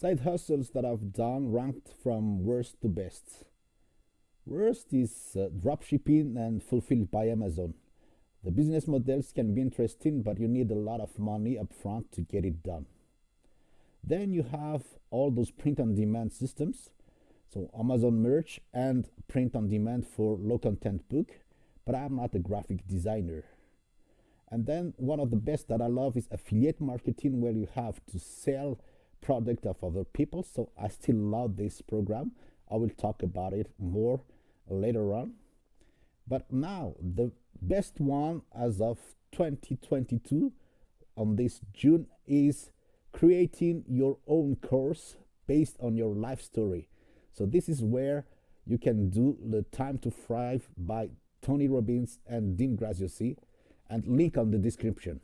Side hustles that I've done ranked from worst to best. Worst is uh, dropshipping and fulfilled by Amazon. The business models can be interesting, but you need a lot of money upfront to get it done. Then you have all those print on demand systems. So Amazon Merch and print on demand for low content book, but I'm not a graphic designer. And then one of the best that I love is affiliate marketing where you have to sell product of other people. So I still love this program. I will talk about it more later on. But now the best one as of 2022 on this June is creating your own course based on your life story. So this is where you can do the Time to Thrive by Tony Robbins and Dean Graziosi and link on the description.